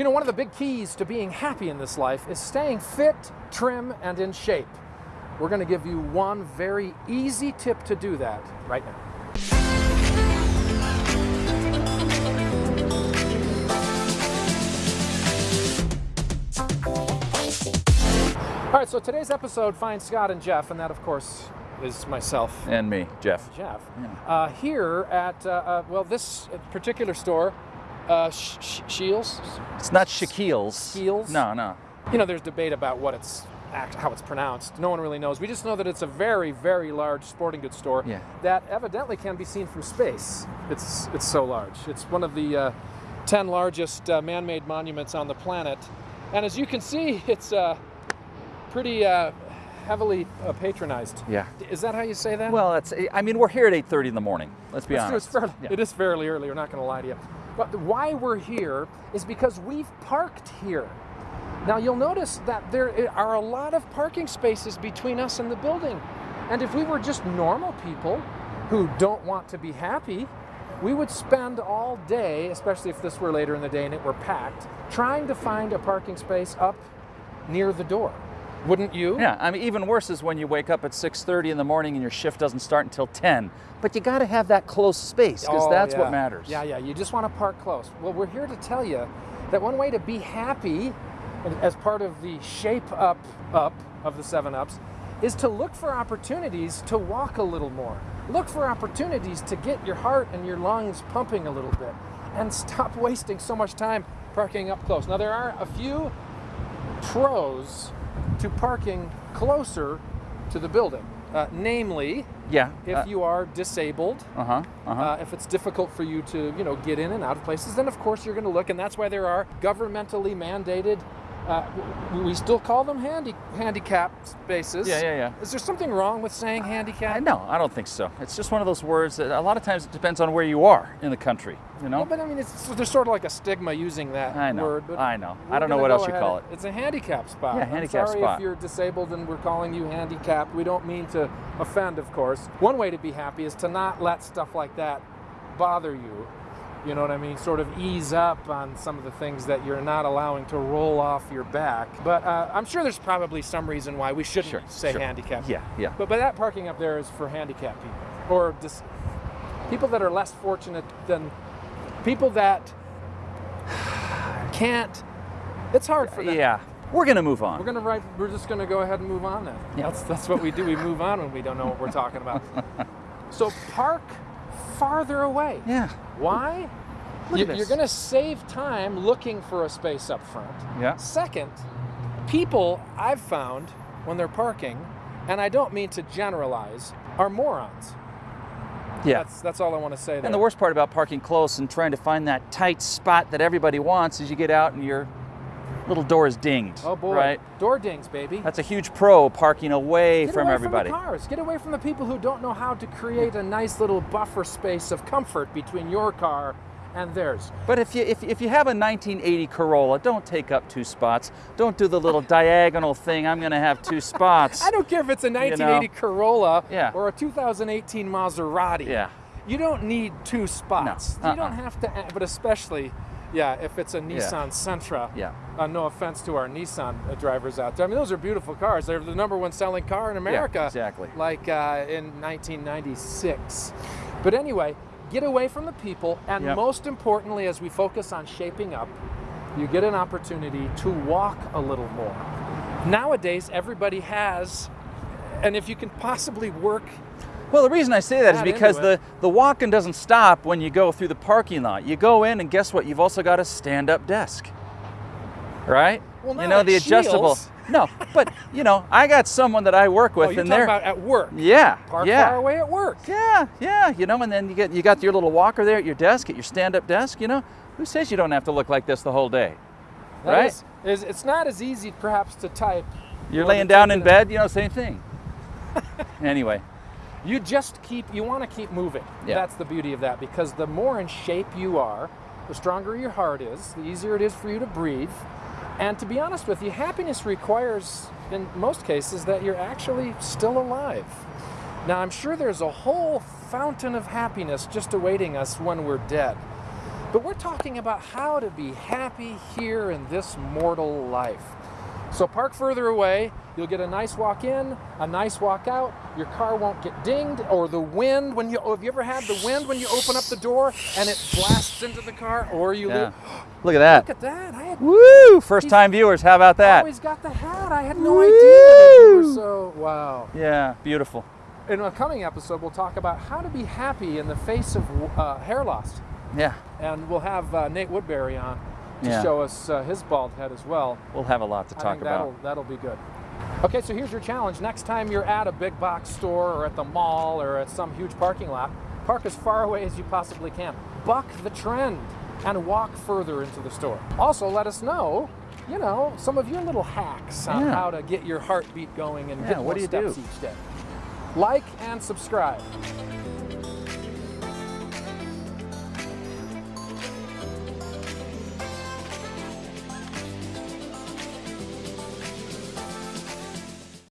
You know, one of the big keys to being happy in this life is staying fit, trim, and in shape. We're going to give you one very easy tip to do that right now. All right, so today's episode finds Scott and Jeff, and that, of course, is myself, And me, Jeff. Jeff, uh, here at, uh, uh, well, this particular store, uh, Sh- Sh- Shields. It's not Shaquille's. Shaquille's? No, no. You know, there's debate about what it's act, how it's pronounced. No one really knows. We just know that it's a very, very large sporting goods store Yeah. that evidently can be seen from space. It's it's so large. It's one of the uh, ten largest uh, man-made monuments on the planet, and as you can see, it's uh, pretty uh, heavily uh, patronized. Yeah. Is that how you say that? Well, that's. I mean, we're here at 8:30 in the morning. Let's be That's true, honest. It's fairly, Yeah. It is fairly early. We're not going to lie to you. But why we're here is because we've parked here. Now you'll notice that there are a lot of parking spaces between us and the building. And if we were just normal people who don't want to be happy, we would spend all day, especially if this were later in the day and it were packed, trying to find a parking space up near the door. Wouldn't you? Yeah, I mean, even worse is when you wake up at 6:30 in the morning and your shift doesn't start until 10. But you got to have that close space because Oh, that's yeah. what matters. Yeah, yeah. You just want to park close. Well, we're here to tell you that one way to be happy, as part of the shape up up of the seven ups, is to look for opportunities to walk a little more. Look for opportunities to get your heart and your lungs pumping a little bit, and stop wasting so much time parking up close. Now there are a few pros to parking closer to the building, uh, namely Yeah. if you are disabled Uh huh. Uh huh. uh, if it's difficult for you to, you know, get in and out of places, then of course you're going to look, and that's why there are governmentally mandated. Uh, we still call them handy handicap spaces. Yeah, yeah, yeah. Is there something wrong with saying handicap? no, I don't think so. It's just one of those words that a lot of times it depends on where you are in the country. You know. Well, but I mean, it's there's sort of like a stigma using that I know, word. But I know. I don't know what else you call it. It's a handicap spot. Yeah, handicap sorry spot. if you're disabled and we're calling you handicapped. We don't mean to offend, of course. One way to be happy is to not let stuff like that bother you. You know what I mean? Sort of ease up on some of the things that you're not allowing to roll off your back. But uh, I'm sure there's probably some reason why we shouldn't Sure, say sure. handicap. Yeah, yeah. But but that parking up there is for handicapped people or dis- people that are less fortunate than people that can't. It's hard for them. Yeah. We're gonna move on. We're gonna write. We're just gonna go ahead and move on then. Yeah. That's that's what we do. We move on when we don't know what we're talking about. so park farther away. yeah. Why? You, this. you're gonna save time looking for a space up front. Yeah. Second, people I've found when they're parking, and I don't mean to generalize, are morons. Yeah. That's that's all I want to say there. And the worst part about parking close and trying to find that tight spot that everybody wants is you get out and your little door is dinged. oh boy, Right? door dings, baby. That's a huge pro parking away Get from away everybody. From the cars. Get away from the people who don't know how to create a nice little buffer space of comfort between your car and theirs. But if you if, if you have a 1980 Corolla, don't take up two spots. Don't do the little diagonal thing. I'm going to have two spots. I don't care if it's a 1980 Corolla Yeah. or a 2018 Maserati. Yeah. You don't need two spots. No. You don't Uh-uh. have to, but especially, yeah, if it's a Nissan Sentra. Yeah. Uh, no offense to our Nissan uh, drivers out there. I mean, those are beautiful cars. They're the number one selling car in America. Yeah, exactly. Like uh, in 1996. But anyway, get away from the people, and Yep. most importantly, as we focus on shaping up, you get an opportunity to walk a little more. Nowadays, everybody has, and if you can possibly work Well, the reason I say that is because the, the walking doesn't stop when you go through the parking lot. You go in, and guess what? You've also got a stand up desk. Right? Well, you know, the adjustable. No, but, you know, I got someone that I work oh, with, oh, and they're. about at work. yeah. Park yeah. far away at work. Yeah, yeah, you know, and then you get you got your little walker there at your desk, at your stand-up desk, you know. Who says you don't have to look like this the whole day? That Right? is- is- it's not as easy, perhaps, to type. You're laying down in bed, you know, same thing. anyway, You just keep, you want to keep moving. Yeah. That's the beauty of that because the more in shape you are, the stronger your heart is, the easier it is for you to breathe. And to be honest with you, happiness requires, in most cases, that you're actually still alive. Now, I'm sure there's a whole fountain of happiness just awaiting us when we're dead. But we're talking about how to be happy here in this mortal life. So park further away, you'll get a nice walk in, a nice walk out. Your car won't get dinged or the wind when you oh, have you ever had the wind when you open up the door and it blasts into the car or you Yeah. leave Look at that. Look at that. I had Woo! First time viewers, how about that? always got the hat. I had no idea that you were Woo! so wow. Yeah, beautiful. In a coming episode, we'll talk about how to be happy in the face of uh, hair loss, Yeah, and we'll have uh, Nate Woodbury on to Yeah. show us uh, his bald head as well. we'll have a lot to I talk about. that'll, that'll be good. Okay, so here's your challenge. Next time you're at a big box store or at the mall or at some huge parking lot, park as far away as you possibly can. Buck the trend and walk further into the store. Also, let us know, you know, some of your little hacks on Yeah. how to get your heartbeat going and Yeah, get what do you steps do? each day. Like and subscribe.